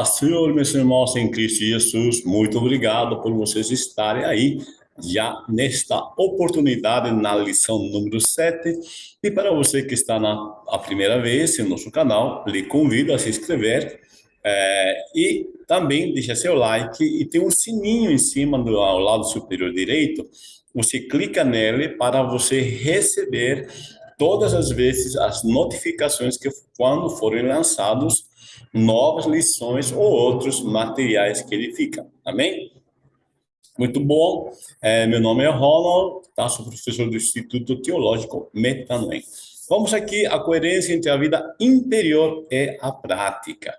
Paz, Senhor, meus irmãos em Cristo Jesus, muito obrigado por vocês estarem aí já nesta oportunidade na lição número 7. E para você que está na a primeira vez no nosso canal, lhe convido a se inscrever é, e também deixa seu like e tem um sininho em cima do ao lado superior direito. Você clica nele para você receber todas as vezes as notificações que quando forem lançados novas lições ou outros materiais que ele fica. Amém? Muito bom. É, meu nome é Ronald, tá? sou professor do Instituto Teológico Metanoem. Vamos aqui a coerência entre a vida interior e a prática.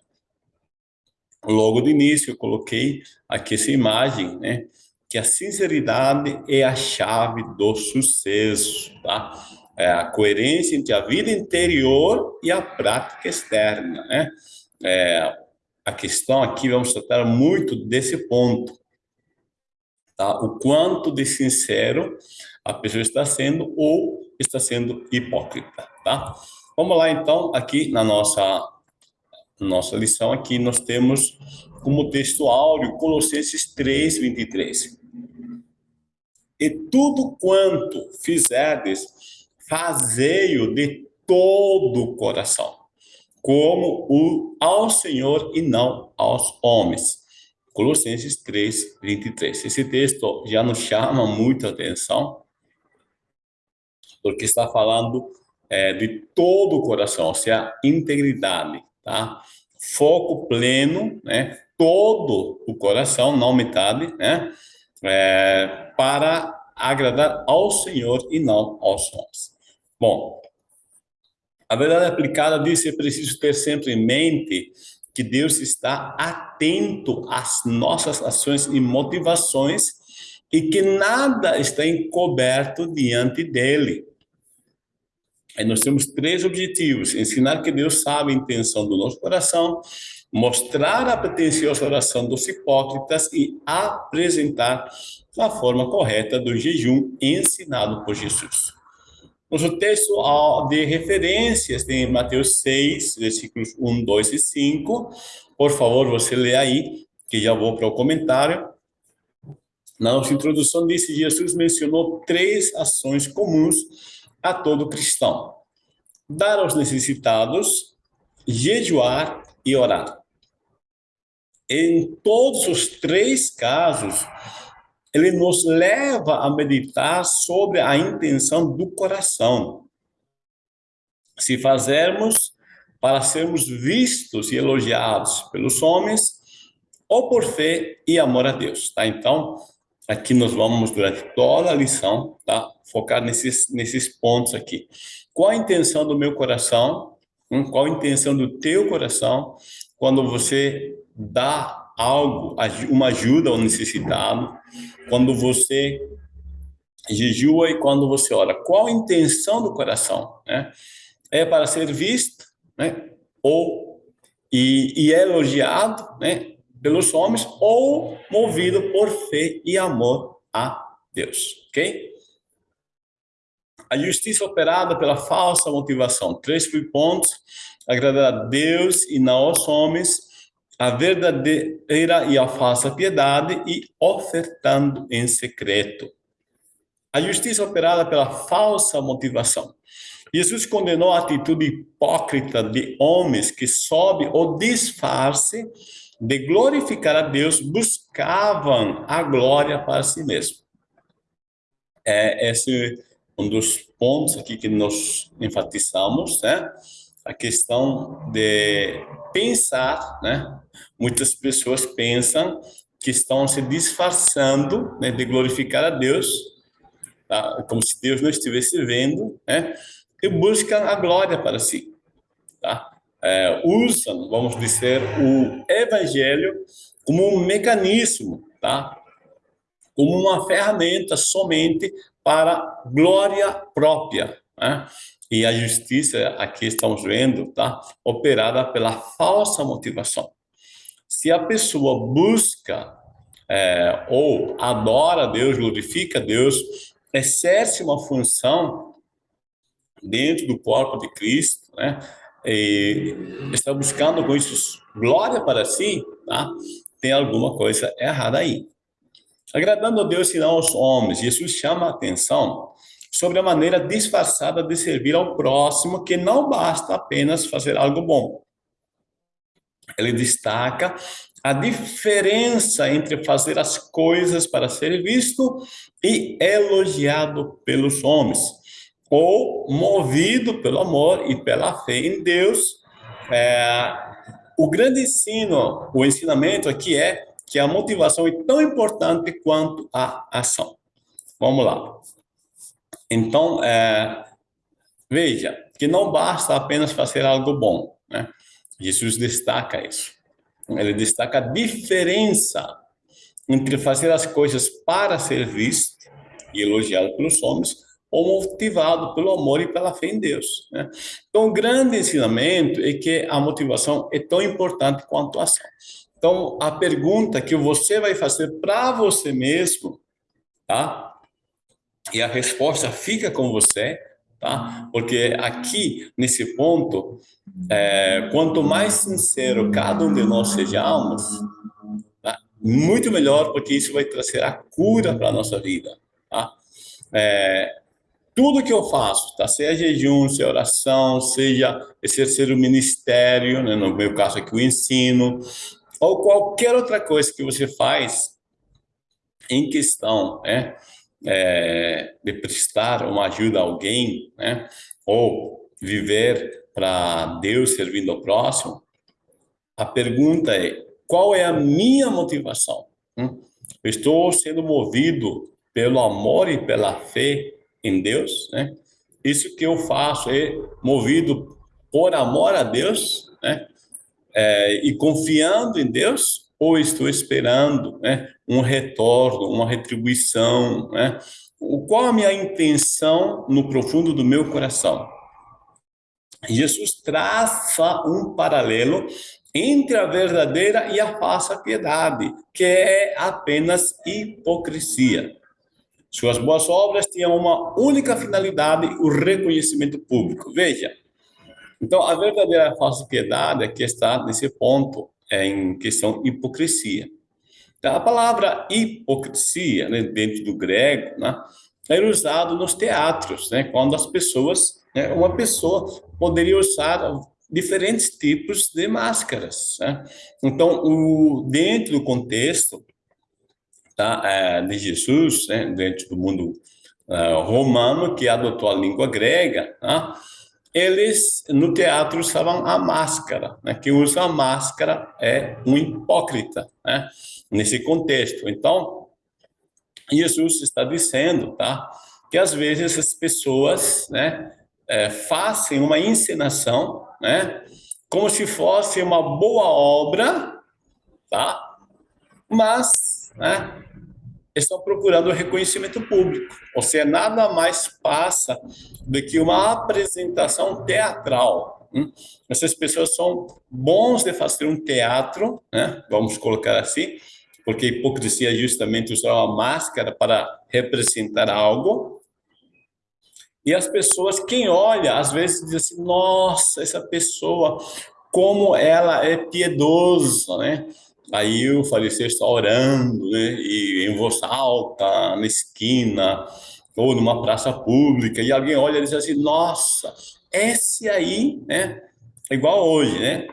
Logo de início eu coloquei aqui essa imagem, né? Que a sinceridade é a chave do sucesso, tá? É a coerência entre a vida interior e a prática externa, né? É, a questão aqui, vamos tratar muito desse ponto tá? O quanto de sincero a pessoa está sendo ou está sendo hipócrita, tá? Vamos lá então, aqui na nossa nossa lição aqui nós temos como texto áureo Colossenses 3, 23. E tudo quanto fizerdes, fazei-o de todo o coração, como o ao Senhor e não aos homens Colossenses 3, 23. Esse texto já nos chama muita atenção, porque está falando é, de todo o coração, ou seja, integridade, tá? Foco pleno, né? Todo o coração, não metade, né? É, para agradar ao Senhor e não aos homens. Bom, a verdade aplicada diz que é preciso ter sempre em mente que Deus está atento às nossas ações e motivações e que nada está encoberto diante dele. Aí nós temos três objetivos: ensinar que Deus sabe a intenção do nosso coração, mostrar a pretensiosa oração dos hipócritas e apresentar a forma correta do jejum ensinado por Jesus. Nosso texto de referências tem Mateus 6, versículos 1, 2 e 5. Por favor, você lê aí, que já vou para o comentário. Na nossa introdução disse, Jesus mencionou três ações comuns a todo cristão. Dar aos necessitados, jejuar e orar. Em todos os três casos, ele nos leva a meditar sobre a intenção do coração. Se fazermos para sermos vistos e elogiados pelos homens, ou por fé e amor a Deus, tá? Então, aqui nós vamos, durante toda a lição, tá? Focar nesses, nesses pontos aqui. Qual a intenção do meu coração? Hum? Qual a intenção do teu coração quando você dá algo, uma ajuda ao necessitado, quando você jejua e quando você ora. Qual a intenção do coração? Né? É para ser visto, né? ou e, e é elogiado, né? pelos homens ou movido por fé e amor a Deus, ok? A justiça operada pela falsa motivação. Três pontos: agradar a Deus e não aos homens, a verdadeira e a falsa piedade e ofertando em secreto. A justiça operada pela falsa motivação. Jesus condenou a atitude hipócrita de homens que, sob o disfarce de glorificar a Deus, buscavam a glória para si mesmo. É esse um dos pontos aqui que nós enfatizamos, né? A questão de pensar, né? Muitas pessoas pensam que estão se disfarçando né, de glorificar a Deus, tá? como se Deus não estivesse vendo, né? E buscam a glória para si, tá? É, usam, vamos dizer, o evangelho como um mecanismo, tá? Como uma ferramenta somente para glória própria, né? E a justiça, aqui estamos vendo, tá? Operada pela falsa motivação. Se a pessoa busca é, ou adora Deus, glorifica Deus, exerce uma função dentro do corpo de Cristo, né? e está buscando com isso glória para si, tá? tem alguma coisa errada aí. Agradando a Deus e não aos homens, Jesus chama a atenção sobre a maneira disfarçada de servir ao próximo, que não basta apenas fazer algo bom. Ele destaca a diferença entre fazer as coisas para ser visto e elogiado pelos homens, ou movido pelo amor e pela fé em Deus. É, o grande ensino, o ensinamento aqui é que a motivação é tão importante quanto a ação. Vamos lá. Então, é, veja, que não basta apenas fazer algo bom, né? Jesus destaca isso. Ele destaca a diferença entre fazer as coisas para ser visto e elogiado pelos homens ou motivado pelo amor e pela fé em Deus. Né? Então, o grande ensinamento é que a motivação é tão importante quanto a ação. Então, a pergunta que você vai fazer para você mesmo, tá? E a resposta fica com você, tá? Porque aqui, nesse ponto, é, quanto mais sincero cada um de nós sejamos, tá? muito melhor, porque isso vai trazer a cura para a nossa vida, tá? É, tudo que eu faço, tá? Seja jejum, seja oração, seja exercer o ministério, né? no meu caso aqui o ensino, ou qualquer outra coisa que você faz em questão, né? É, de prestar uma ajuda a alguém, né? Ou viver para Deus servindo ao próximo, a pergunta é, qual é a minha motivação? Hum? Estou sendo movido pelo amor e pela fé em Deus, né? Isso que eu faço é movido por amor a Deus, né? É, e confiando em Deus, ou estou esperando né, um retorno, uma retribuição, né? O, qual a minha intenção no profundo do meu coração? Jesus traça um paralelo entre a verdadeira e a falsa piedade, que é apenas hipocrisia. Suas boas obras tinham uma única finalidade, o reconhecimento público. Veja, então a verdadeira falsa piedade é que está nesse ponto, é em questão hipocrisia. Então, a palavra hipocrisia, né, dentro do grego, né, era usado nos teatros, né, quando as pessoas, né, uma pessoa poderia usar diferentes tipos de máscaras. Né? Então, o, dentro do contexto tá, é, de Jesus, né, dentro do mundo é, romano, que adotou a língua grega, tá? Eles no teatro usavam a máscara. Né? Quem usa a máscara é um hipócrita, né? nesse contexto. Então, Jesus está dizendo tá, que às vezes as pessoas né, é, fazem uma encenação né, como se fosse uma boa obra, tá? mas né, estão procurando reconhecimento público. Ou seja, nada mais passa do que uma apresentação teatral. Hum? Essas pessoas são bons de fazer um teatro, né? vamos colocar assim, porque a hipocrisia é justamente usar uma máscara para representar algo. E as pessoas, quem olha, às vezes diz assim, nossa, essa pessoa, como ela é piedosa, né? Aí o falecido está orando, né? E em voz alta, na esquina, ou numa praça pública, e alguém olha e diz assim, nossa, esse aí, né? É igual hoje, né?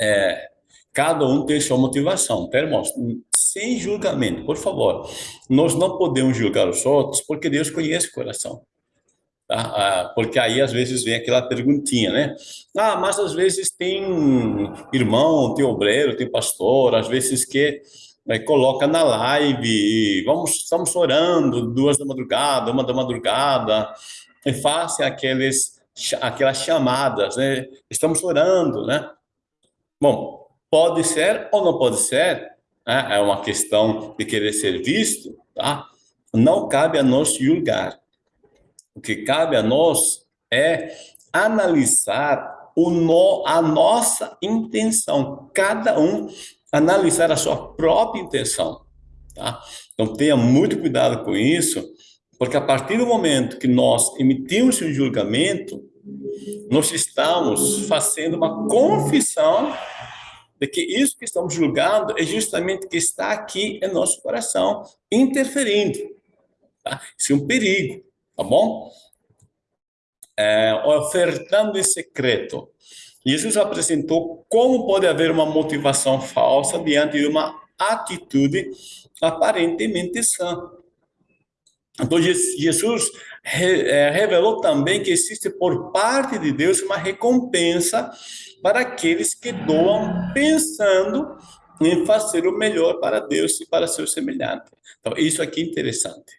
É, cada um tem sua motivação, tá, irmãos? Sem julgamento, por favor. Nós não podemos julgar os outros, porque Deus conhece o coração. Tá? Ah, porque aí às vezes vem aquela perguntinha, né? Ah, mas às vezes tem irmão, tem obreiro, tem pastor, às vezes que né, coloca na live, vamos, estamos orando, duas da madrugada, uma da madrugada, e fazem aqueles, aquelas chamadas, né? Estamos orando, né? Bom, pode ser ou não pode ser, né? é uma questão de querer ser visto, tá? Não cabe a nós julgar. O que cabe a nós é analisar o no, a nossa intenção, cada um analisar a sua própria intenção, tá? Então tenha muito cuidado com isso, porque a partir do momento que nós emitimos um julgamento, Nós estamos fazendo uma confissão de que isso que estamos julgando é justamente o que está aqui em nosso coração, interferindo. Tá? Isso é um perigo, tá bom? É, ofertando em secreto. Jesus apresentou como pode haver uma motivação falsa diante de uma atitude aparentemente sã. Então, Jesus é, revelou também que existe por parte de Deus uma recompensa para aqueles que doam pensando em fazer o melhor para Deus e para seu semelhante. Então, isso aqui é interessante.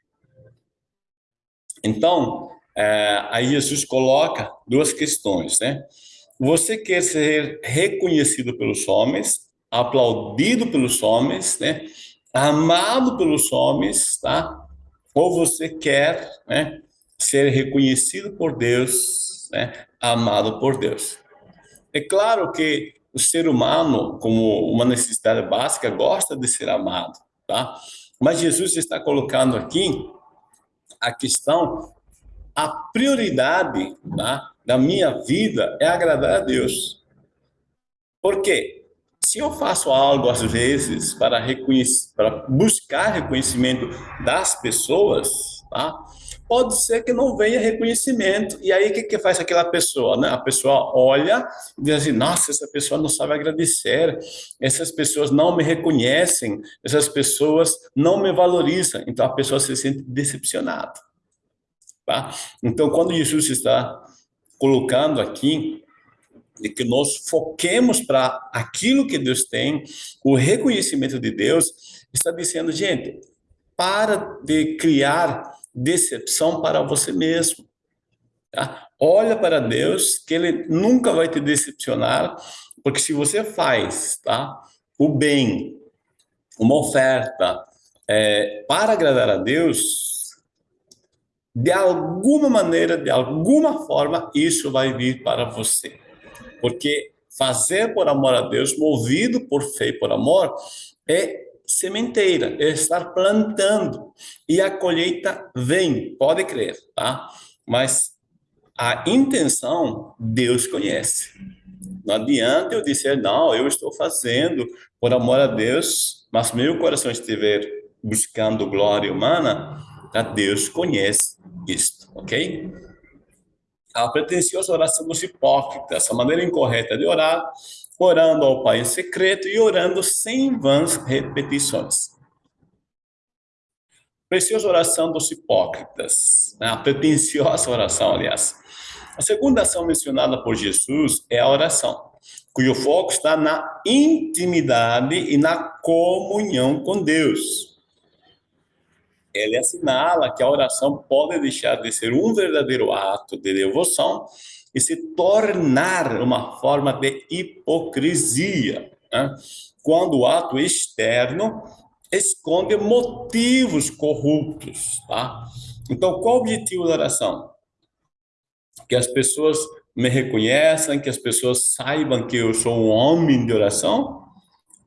Então, é, aí Jesus coloca duas questões, né? Você quer ser reconhecido pelos homens, aplaudido pelos homens, né? Amado pelos homens, tá? Ou você quer, né? Ser reconhecido por Deus, né? Amado por Deus. É claro que o ser humano, como uma necessidade básica, gosta de ser amado, tá? Mas Jesus está colocando aqui a questão, a prioridade tá? da minha vida é agradar a Deus. Por quê? Se eu faço algo às vezes para reconhecer, para buscar reconhecimento das pessoas, tá? Pode ser que não venha reconhecimento. E aí, o que, que faz aquela pessoa? Né? A pessoa olha e diz assim, nossa, essa pessoa não sabe agradecer, essas pessoas não me reconhecem, essas pessoas não me valorizam. Então, a pessoa se sente decepcionada. Tá? Então, quando Jesus está colocando aqui, de que nós foquemos para aquilo que Deus tem, o reconhecimento de Deus, está dizendo, gente, para de criar decepção para você mesmo. Tá? Olha para Deus, que Ele nunca vai te decepcionar, porque se você faz tá, o bem, uma oferta é, para agradar a Deus, de alguma maneira, de alguma forma, isso vai vir para você. Porque fazer por amor a Deus, movido por fé e por amor, é sementeira, é estar plantando. E a colheita vem, pode crer, tá? Mas a intenção, Deus conhece. Não adianta eu dizer, não, eu estou fazendo por amor a Deus, mas meu coração estiver buscando glória humana, a Deus conhece isto, ok? A pretensiosa oração dos hipócritas, a maneira incorreta de orar, orando ao Pai em secreto e orando sem vãs repetições. Preciosa oração dos hipócritas, né? a pretensiosa oração, aliás. A segunda ação mencionada por Jesus é a oração, cujo foco está na intimidade e na comunhão com Deus. Ele assinala que a oração pode deixar de ser um verdadeiro ato de devoção e se tornar uma forma de hipocrisia, né? quando o ato externo esconde motivos corruptos, tá? Então, qual o objetivo da oração? Que as pessoas me reconheçam, que as pessoas saibam que eu sou um homem de oração?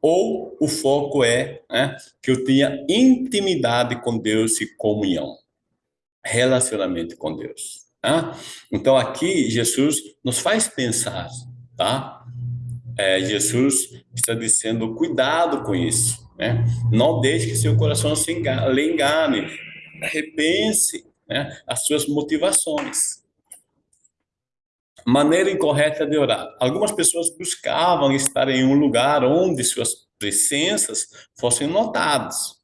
Ou o foco é né, que eu tenha intimidade com Deus e comunhão, relacionamento com Deus? Tá? Então, aqui, Jesus nos faz pensar, tá? É, Jesus está dizendo, cuidado com isso, né? Não deixe que seu coração se engane, lhe engane. Repense né, as suas motivações. Maneira incorreta de orar. Algumas pessoas buscavam estar em um lugar onde suas presenças fossem notadas,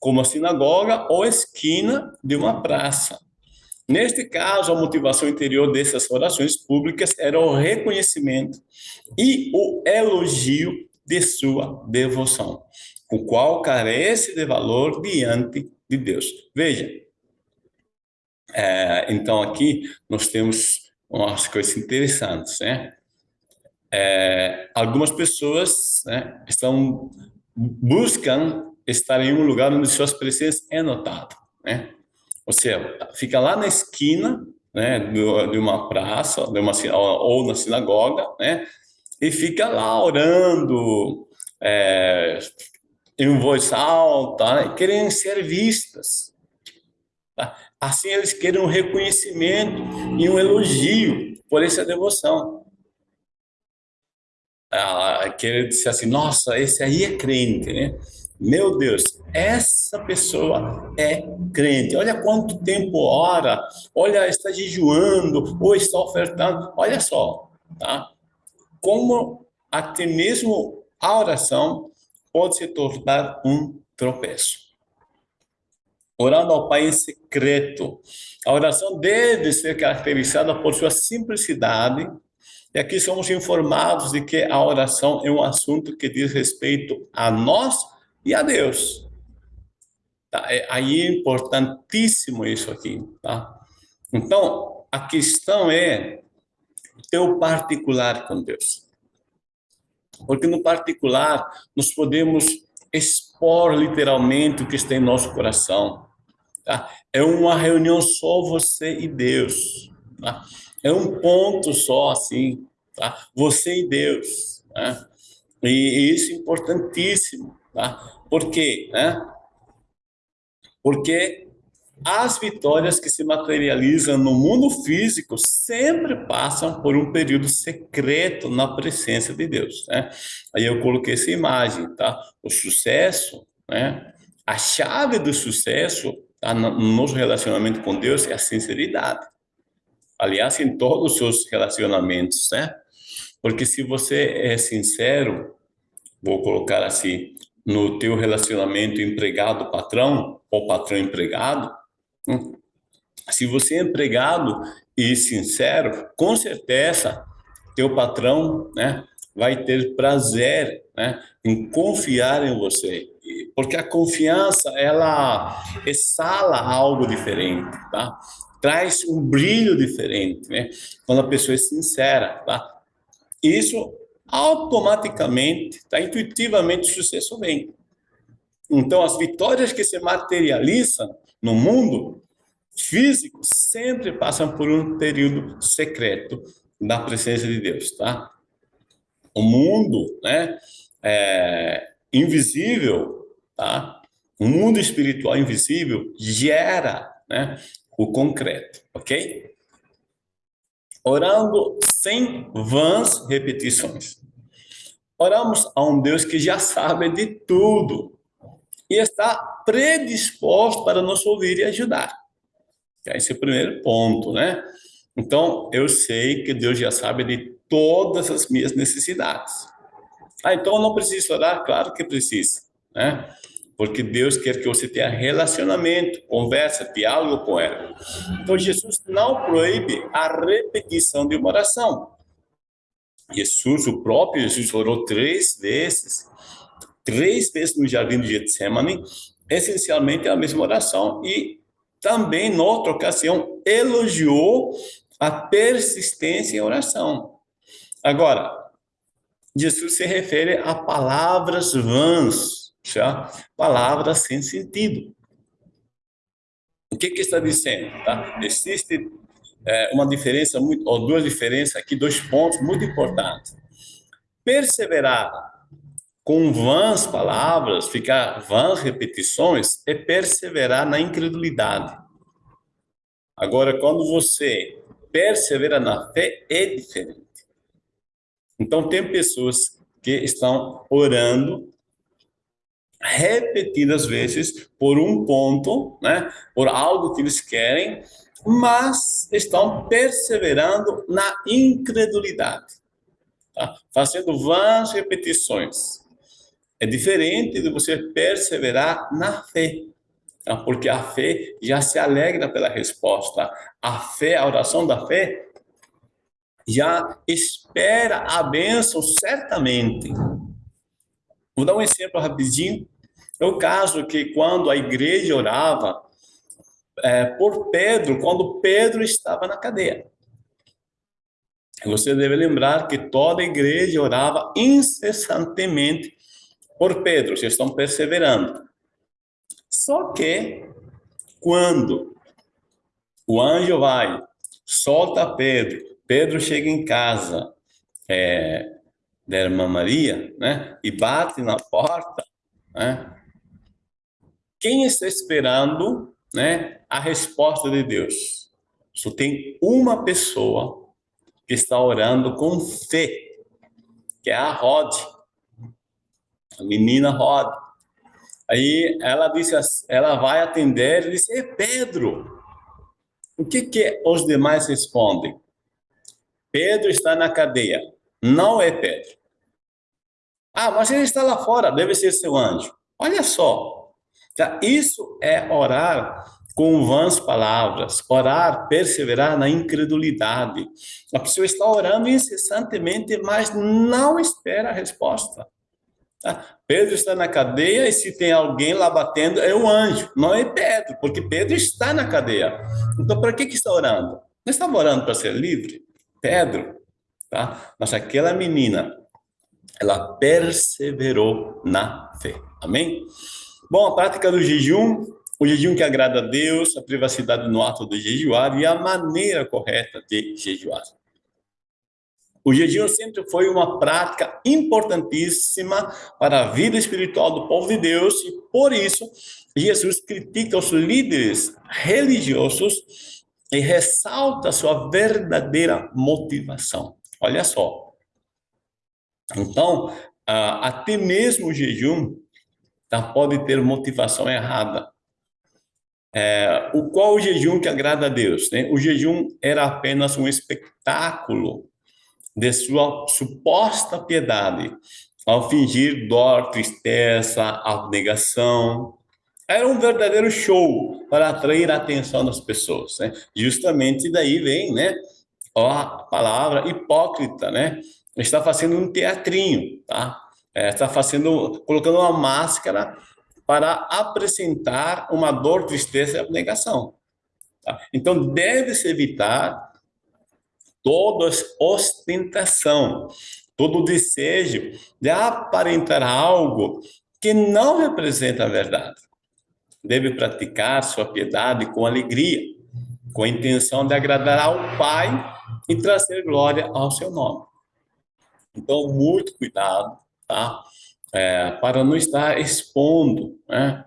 como a sinagoga ou esquina de uma praça. Neste caso, a motivação interior dessas orações públicas era o reconhecimento e o elogio de sua devoção, o qual carece de valor diante de Deus. Veja, é, então aqui nós temos umas coisas interessantes, né? É, algumas pessoas né, estão buscam estar em um lugar onde suas presenças é notado, né? Ou seja, fica lá na esquina né, de uma praça de uma, ou na sinagoga, né, e fica lá orando é, em voz alta, né, querendo ser vistas. Tá? Assim eles querem um reconhecimento e um elogio por essa devoção. Ah, querer dizer assim, nossa, esse aí é crente, né? Meu Deus, essa pessoa é crente. Olha quanto tempo ora, olha, está jejuando, ou está ofertando. Olha só, tá? Como até mesmo a oração pode se tornar um tropeço. Orando ao Pai em secreto. A oração deve ser caracterizada por sua simplicidade, e aqui somos informados de que a oração é um assunto que diz respeito a nós e a Deus. Tá? É, aí é importantíssimo isso aqui. Tá? Então, a questão é teu particular com Deus. Porque no particular, nós podemos expor literalmente o que está em nosso coração. Tá? É uma reunião só você e Deus. Tá? É um ponto só, assim, tá? Você e Deus. Né? E isso é importantíssimo, tá? Por quê? Né? Porque as vitórias que se materializam no mundo físico sempre passam por um período secreto na presença de Deus, né? Aí eu coloquei essa imagem, tá? O sucesso, né? A chave do sucesso tá? no nosso relacionamento com Deus é a sinceridade. Aliás, em todos os seus relacionamentos, né? Porque se você é sincero, vou colocar assim, no teu relacionamento empregado-patrão ou patrão-empregado, hum, se você é empregado e sincero, com certeza teu patrão, né, vai ter prazer, né, em confiar em você, porque a confiança ela exala algo diferente, tá? Traz um brilho diferente, né? Quando a pessoa é sincera, tá? isso automaticamente, tá? intuitivamente, o sucesso vem. Então, as vitórias que se materializam no mundo físico sempre passam por um período secreto da presença de Deus, tá? O mundo, né, é, invisível, tá? O mundo espiritual invisível gera, né, o concreto, ok? orando sem vãs repetições. Oramos a um Deus que já sabe de tudo e está predisposto para nos ouvir e ajudar. Esse é o primeiro ponto, né? Então, eu sei que Deus já sabe de todas as minhas necessidades. Ah, então eu não preciso orar? Claro que precisa, né? porque Deus quer que você tenha relacionamento, conversa, diálogo com ela. Então, Jesus não proíbe a repetição de uma oração. Jesus, o próprio Jesus, orou três vezes, três vezes no jardim de Getsemane, essencialmente a mesma oração, e também, noutra ocasião, elogiou a persistência em oração. Agora, Jesus se refere a palavras vãs, já palavras sem sentido. O que que está dizendo? Tá? Existe é, uma diferença muito, ou duas diferenças aqui, dois pontos muito importantes. Perseverar com vãs palavras, ficar vãs repetições, é perseverar na incredulidade. Agora, quando você persevera na fé, é diferente. Então, tem pessoas que estão orando repetidas vezes por um ponto, né, por algo que eles querem, mas estão perseverando na incredulidade, tá? fazendo vãs repetições. É diferente de você perseverar na fé, tá? porque a fé já se alegra pela resposta. A fé, a oração da fé, já espera a bênção certamente. Vou dar um exemplo rapidinho. É o caso que quando a igreja orava é, por Pedro, quando Pedro estava na cadeia. Você deve lembrar que toda a igreja orava incessantemente por Pedro, vocês estão perseverando. Só que, quando o anjo vai, solta Pedro, Pedro chega em casa é, da irmã Maria, né, e bate na porta, né, quem está esperando né, a resposta de Deus. Só tem uma pessoa que está orando com fé, que é a Rod, a menina Rod. Aí ela disse, ela vai atender e diz, é Pedro. O que que os demais respondem? Pedro está na cadeia. Não é Pedro. Ah, mas ele está lá fora, deve ser seu anjo. Olha só. Tá? Isso é orar com vãs palavras, orar, perseverar na incredulidade. A pessoa está orando incessantemente, mas não espera a resposta. Tá? Pedro está na cadeia e se tem alguém lá batendo, é o anjo, não é Pedro, porque Pedro está na cadeia. Então, para que, que está orando? Não estava orando para ser livre? Pedro, tá? Mas aquela menina, ela perseverou na fé. Amém? Bom, a prática do jejum, o jejum que agrada a Deus, a privacidade no ato de jejuar e a maneira correta de jejuar. O jejum sempre foi uma prática importantíssima para a vida espiritual do povo de Deus e por isso Jesus critica os líderes religiosos e ressalta sua verdadeira motivação. Olha só. Então, até mesmo o jejum tá, pode ter motivação errada. É, o qual o jejum que agrada a Deus? Né? O jejum era apenas um espetáculo de sua suposta piedade, ao fingir dor, tristeza, abnegação. Era um verdadeiro show para atrair a atenção das pessoas. Né? Justamente daí vem né, a palavra hipócrita, né? Está fazendo um teatrinho, tá? É, está fazendo, colocando uma máscara para apresentar uma dor, tristeza e abnegação. Tá? Então, deve-se evitar toda ostentação, todo desejo de aparentar algo que não representa a verdade. Deve praticar sua piedade com alegria, com a intenção de agradar ao Pai e trazer glória ao seu nome. Então, muito cuidado, tá? É, para não estar expondo, né?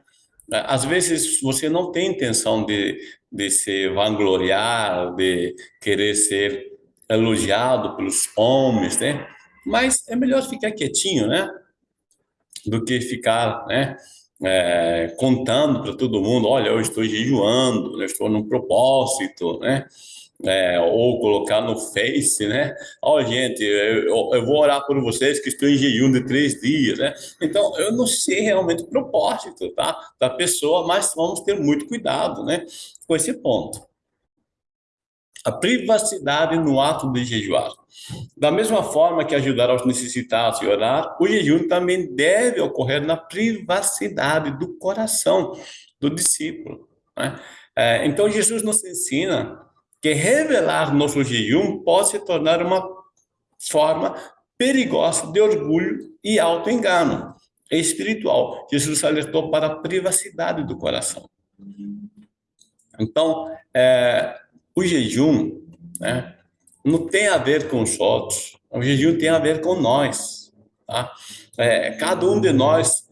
Às vezes você não tem intenção de, de se vangloriar, de querer ser elogiado pelos homens, né? Mas é melhor ficar quietinho, né? Do que ficar, né? É, contando para todo mundo, olha, eu estou jejuando, eu estou num propósito, né? É, ou colocar no Face, né? Ó, oh, gente, eu, eu, vou orar por vocês que estou em jejum de três dias, né? Então, eu não sei realmente o propósito, tá? Da pessoa, mas vamos ter muito cuidado, né? Com esse ponto a privacidade no ato de jejuar. Da mesma forma que ajudar aos necessitados e orar, o jejum também deve ocorrer na privacidade do coração do discípulo. Né? É, então, Jesus nos ensina que revelar nosso jejum pode se tornar uma forma perigosa de orgulho e auto-engano espiritual. Jesus alertou para a privacidade do coração. Então, é, o jejum né, não tem a ver com os outros, o jejum tem a ver com nós. Tá? É, cada um de nós,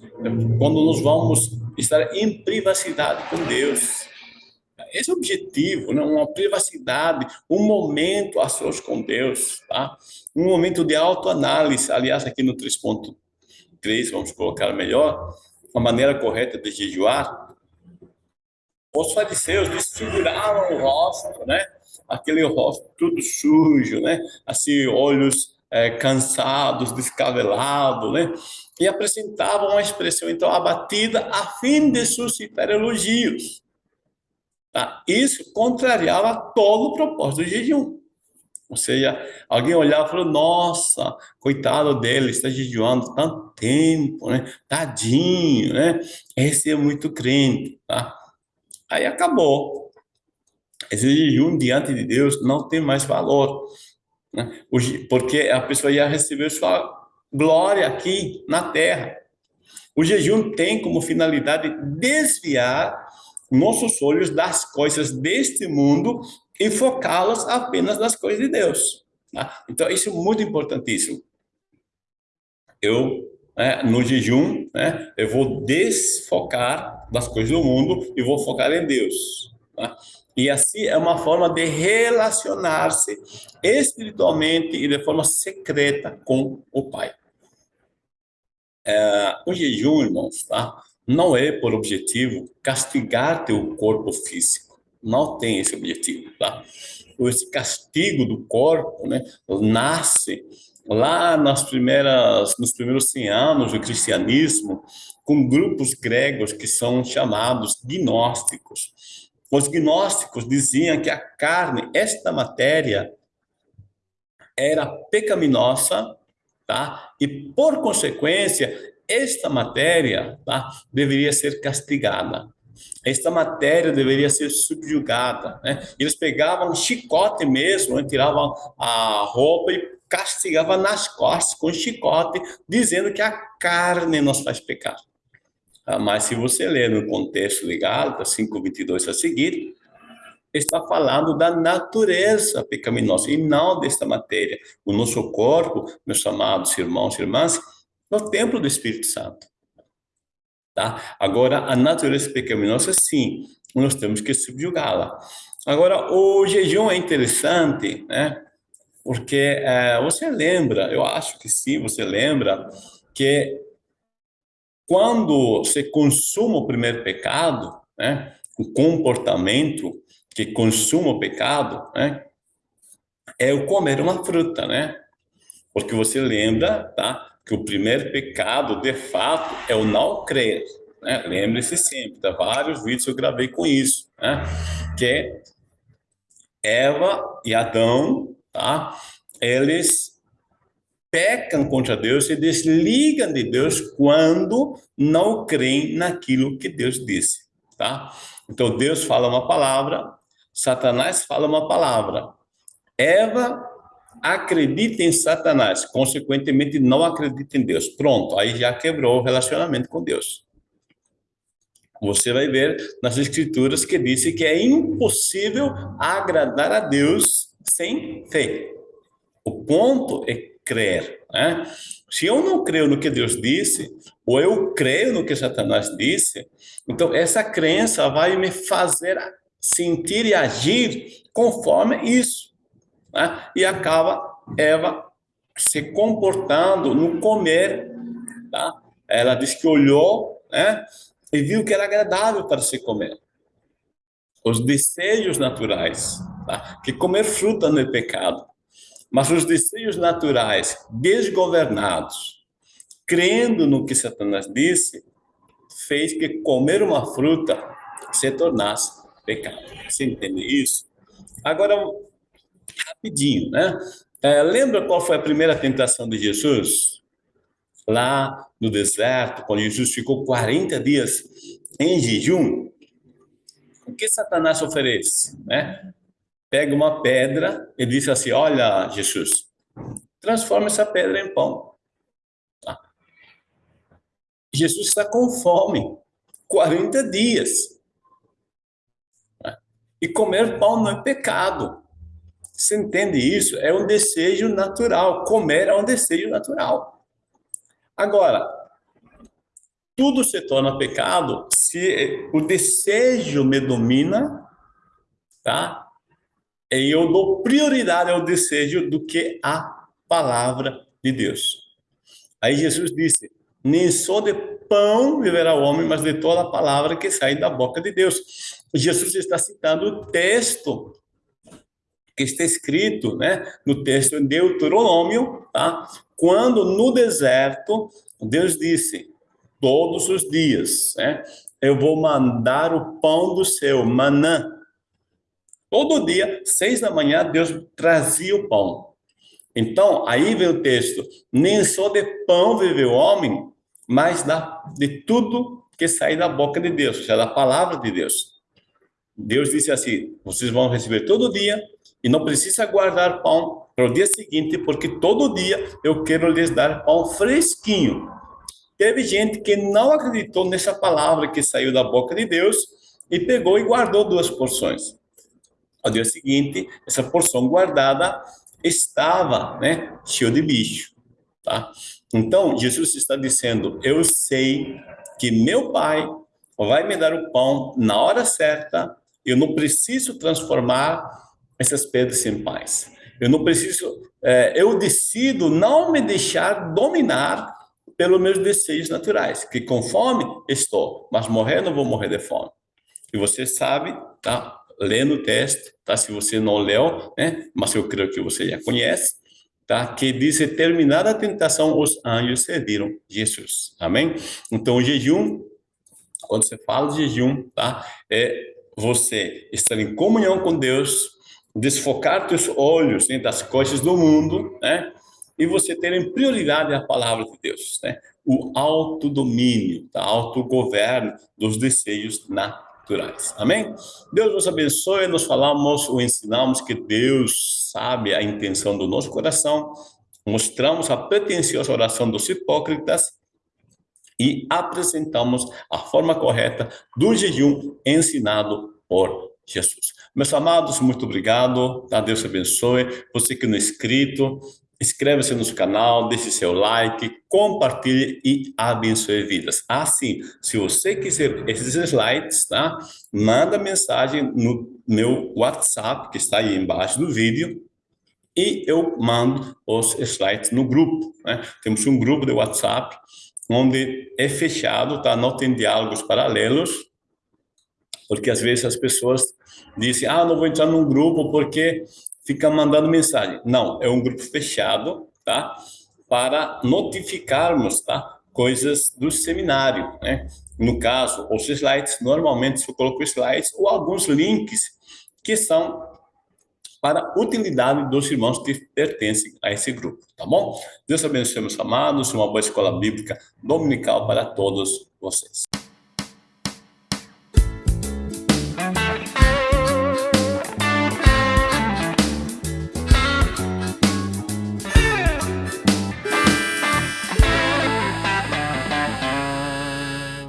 quando nós vamos estar em privacidade com Deus, esse objetivo, né? uma privacidade, um momento a sós com Deus, tá? um momento de autoanálise. Aliás, aqui no 3.3, vamos colocar melhor, a maneira correta de jejuar, os fariseus desfiguravam o rosto, né? Aquele rosto tudo sujo, né? Assim, olhos é, cansados, descabelados, né? E apresentavam uma expressão, então, abatida, a fim de suscitar elogios. Tá? Isso contrariava todo o propósito do jejum. Ou seja, alguém olhava e falou, nossa, coitado dele, está jejuando tanto tempo, né? Tadinho, né? Esse é muito crente, tá? Aí acabou. Esse jejum diante de Deus não tem mais valor, né? porque a pessoa ia receber sua glória aqui na terra. O jejum tem como finalidade desviar nossos olhos das coisas deste mundo e focá-las apenas nas coisas de Deus. Tá? Então, isso é muito importantíssimo. Eu né, no jejum, né, eu vou desfocar das coisas do mundo e vou focar em Deus. Tá? E assim é uma forma de relacionar-se espiritualmente e de forma secreta com o Pai. É, o jejum, irmãos, tá? Não é por objetivo castigar teu corpo físico. Não tem esse objetivo, tá? Esse castigo do corpo, né, nasce lá nas primeiras, nos primeiros 100 anos do cristianismo, com grupos gregos que são chamados gnósticos. Os gnósticos diziam que a carne, esta matéria, era pecaminosa, tá? E por consequência, esta matéria, tá? Deveria ser castigada. Esta matéria deveria ser subjugada, né? Eles pegavam um chicote mesmo, né? tiravam a roupa e castigavam nas costas com chicote, dizendo que a carne nos faz pecar. Ah, mas se você ler no contexto legal, da 5.22 a seguir, está falando da natureza pecaminosa e não desta matéria. O nosso corpo, meus amados irmãos e irmãs, é o templo do Espírito Santo. Tá? Agora, a natureza pecaminosa, sim, nós temos que subjugá-la. Agora, o jejum é interessante, né? Porque é, você lembra, eu acho que sim, você lembra, que quando você consuma o primeiro pecado, né, o comportamento que consuma o pecado, né, é o comer uma fruta, né? Porque você lembra, tá, que o primeiro pecado, de fato, é o não crer, né? Lembre-se sempre, tá? vários vídeos eu gravei com isso, né? Que Eva e Adão, tá? Eles pecam contra Deus e desligam de Deus quando não creem naquilo que Deus disse, tá? Então Deus fala uma palavra, Satanás fala uma palavra. Eva acredita em Satanás, consequentemente não acredita em Deus. Pronto, aí já quebrou o relacionamento com Deus. Você vai ver nas escrituras que disse que é impossível agradar a Deus sem fé. O ponto é crer. Né? Se eu não creio no que Deus disse, ou eu creio no que Satanás disse, então essa crença vai me fazer sentir e agir conforme isso. Né? E acaba Eva se comportando no comer. Tá? Ela diz que olhou né? e viu que era agradável para se comer. Os desejos naturais, tá? que comer fruta não é pecado. Mas os desejos naturais desgovernados, crendo no que Satanás disse, fez que comer uma fruta se tornasse pecado. Você entende isso? Agora, rapidinho, né? É, lembra qual foi a primeira tentação de Jesus? Lá no deserto, quando Jesus ficou 40 dias em jejum, o que Satanás oferece? Né? pega uma pedra e diz assim, olha, Jesus, transforma essa pedra em pão. Tá? Jesus está com fome, 40 dias. Tá? E comer pão não é pecado. Você entende isso? É um desejo natural. Comer é um desejo natural. Agora, tudo se torna pecado se o desejo me domina, tá? e eu dou prioridade ao desejo do que à palavra de Deus. Aí Jesus disse: Nem só de pão viverá o homem, mas de toda a palavra que sai da boca de Deus. Jesus está citando o texto que está escrito, né, no texto em Deuteronômio, tá? Quando no deserto Deus disse: todos os dias, né, eu vou mandar o pão do céu, manã, Todo dia, seis da manhã, Deus trazia o pão. Então, aí vem o texto: nem só de pão vive o homem, mas da, de tudo que sai da boca de Deus, ou seja, da palavra de Deus. Deus disse assim: vocês vão receber todo dia e não precisa guardar pão para o dia seguinte, porque todo dia eu quero lhes dar pão fresquinho. Teve gente que não acreditou nessa palavra que saiu da boca de Deus e pegou e guardou duas porções. Ao dia seguinte, essa porção guardada estava, né, cheio de bicho, tá? Então, Jesus está dizendo: Eu sei que meu Pai vai me dar o pão na hora certa, eu não preciso transformar essas pedras em pães. Eu não preciso, é, eu decido não me deixar dominar pelos meus desejos naturais, que com fome estou, mas morrer não vou morrer de fome. E você sabe, tá? Lendo o texto, tá? Se você não leu, né? Mas eu creio que você já conhece, tá? Que diz, terminada a tentação, os anjos serviram Jesus. Amém? Então, o jejum, quando você fala de jejum, tá? É você estar em comunhão com Deus, desfocar teus olhos né, das coisas do mundo, né? E você ter em prioridade a palavra de Deus, né? O autodomínio, tá? autogoverno dos desejos naturais. Amém? Deus nos abençoe, nós falamos ou ensinamos que Deus sabe a intenção do nosso coração, mostramos a pretensiosa oração dos hipócritas e apresentamos a forma correta do jejum ensinado por Jesus. Meus amados, muito obrigado. Tá? Deus abençoe. Você que não é inscrito, inscreva-se no canal, deixe seu like, compartilhe e abençoe vidas. Assim, se você quiser esses slides, tá? Manda mensagem no meu WhatsApp, que está aí embaixo do vídeo, e eu mando os slides no grupo. Né? Temos um grupo de WhatsApp, onde é fechado, tá? Não tem diálogos paralelos, porque às vezes as pessoas dizem, ah, não vou entrar num grupo porque fica mandando mensagem. Não, é um grupo fechado, tá? Para notificarmos, tá? Coisas do seminário, né? No caso, os slides, normalmente eu coloco slides ou alguns links que são para utilidade dos irmãos que pertencem a esse grupo, tá bom? Deus abençoe, meus amados, uma boa escola bíblica dominical para todos vocês.